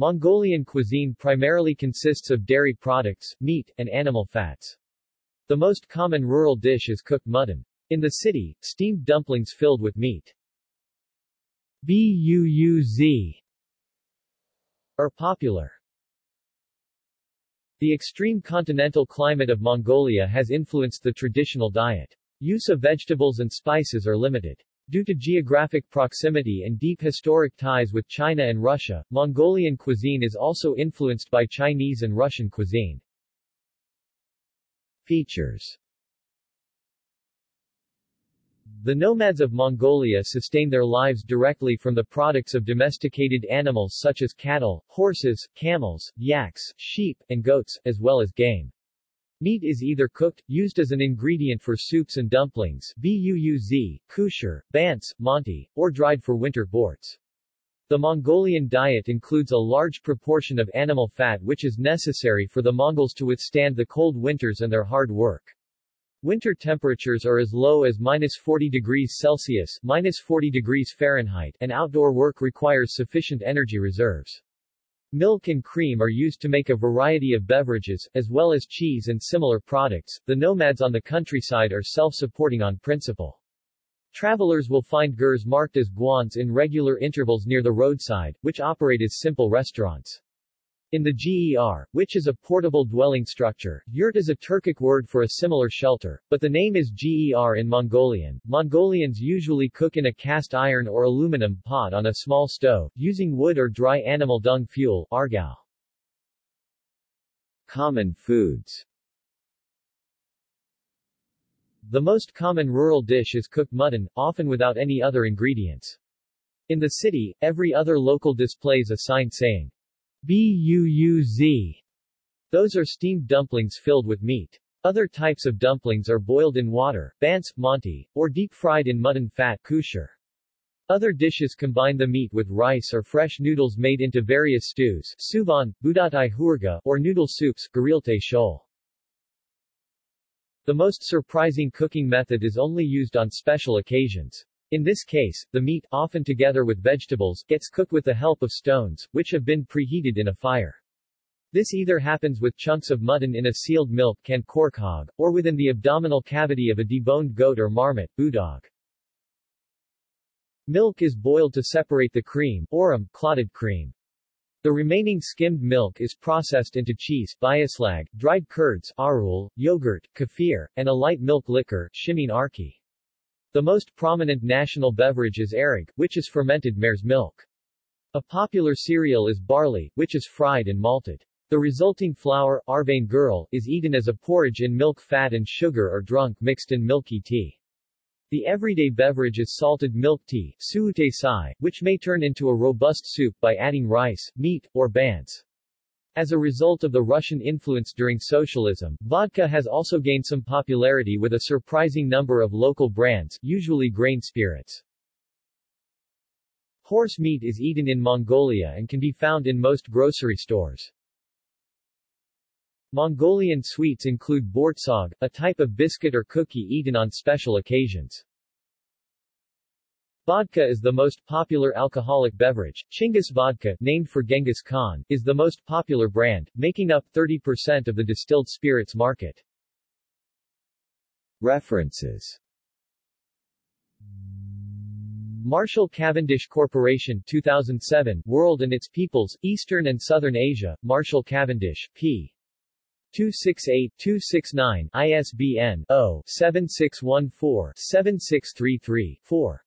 Mongolian cuisine primarily consists of dairy products, meat, and animal fats. The most common rural dish is cooked mutton. In the city, steamed dumplings filled with meat. Buuz are popular. The extreme continental climate of Mongolia has influenced the traditional diet. Use of vegetables and spices are limited. Due to geographic proximity and deep historic ties with China and Russia, Mongolian cuisine is also influenced by Chinese and Russian cuisine. Features The nomads of Mongolia sustain their lives directly from the products of domesticated animals such as cattle, horses, camels, yaks, sheep, and goats, as well as game. Meat is either cooked, used as an ingredient for soups and dumplings buuz, khuushuur, bants, manti, or dried for winter borts. The Mongolian diet includes a large proportion of animal fat which is necessary for the Mongols to withstand the cold winters and their hard work. Winter temperatures are as low as minus 40 degrees Celsius minus 40 degrees Fahrenheit and outdoor work requires sufficient energy reserves. Milk and cream are used to make a variety of beverages, as well as cheese and similar products. The nomads on the countryside are self-supporting on principle. Travelers will find gurs marked as guanz in regular intervals near the roadside, which operate as simple restaurants. In the GER, which is a portable dwelling structure, yurt is a Turkic word for a similar shelter, but the name is GER in Mongolian. Mongolians usually cook in a cast iron or aluminum pot on a small stove, using wood or dry animal dung fuel argal. Common foods The most common rural dish is cooked mutton, often without any other ingredients. In the city, every other local displays a sign saying, Buuz. Those are steamed dumplings filled with meat. Other types of dumplings are boiled in water, bants, manti, or deep-fried in mutton fat khuushuur. Other dishes combine the meat with rice or fresh noodles made into various stews suvan, budatai hurga, or noodle soups guriltai shol. The most surprising cooking method is only used on special occasions. In this case, the meat, often together with vegetables, gets cooked with the help of stones, which have been preheated in a fire. This either happens with chunks of mutton in a sealed milk can khorkhog, or within the abdominal cavity of a deboned goat or marmot boodog. Milk is boiled to separate the cream, orum, clotted cream. The remaining skimmed milk is processed into cheese, byaslag, dried curds, aaruul, yogurt, kefir, and a light milk liquor, shimiin arkhi. The most prominent national beverage is arag, which is fermented mare's milk. A popular cereal is barley, which is fried and malted. The resulting flour, arvain guril, is eaten as a porridge in milk fat and sugar or drunk mixed in milky tea. The everyday beverage is salted milk tea, suute sai, which may turn into a robust soup by adding rice, meat, or bants. As a result of the Russian influence during socialism, vodka has also gained some popularity with a surprising number of local brands, usually grain spirits. Horse meat is eaten in Mongolia and can be found in most grocery stores. Mongolian sweets include bortsog, a type of biscuit or cookie eaten on special occasions. Vodka is the most popular alcoholic beverage. Chinggis vodka, named for Genghis Khan, is the most popular brand, making up 30% of the distilled spirits market. References Marshall Cavendish Corporation 2007, World and Its Peoples, Eastern and Southern Asia, Marshall Cavendish, p. 268-269, ISBN 0-7614-7633-4.